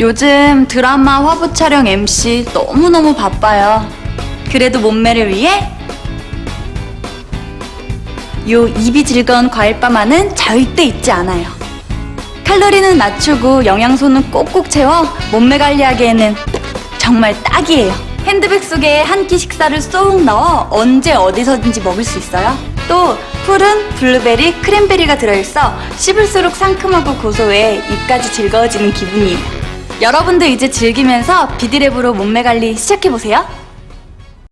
요즘 드라마 화보 촬영 MC 너무너무 바빠요. 그래도 몸매를 위해 요 입이 즐거운 과일바만은 절대 잊지 않아요. 칼로리는 낮추고 영양소는 꼭꼭 채워 몸매 관리하기에는 정말 딱이에요. 핸드백 속에 한 끼 식사를 쏙 넣어 언제 어디서든지 먹을 수 있어요. 또 푸른 블루베리, 크랜베리가 들어있어 씹을수록 상큼하고 고소해 입까지 즐거워지는 기분이에요. 여러분도 이제 즐기면서 비디랩으로 몸매 관리 시작해보세요.